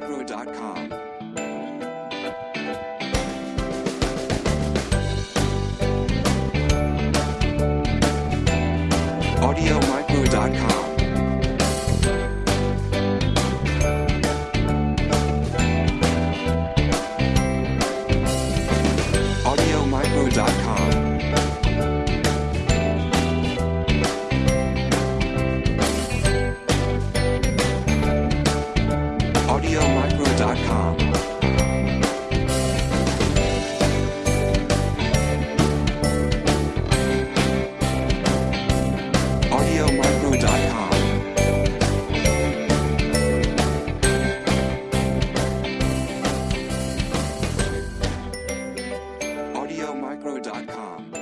Agro.com. AudioMicro.com AudioMicro.com Pro.com.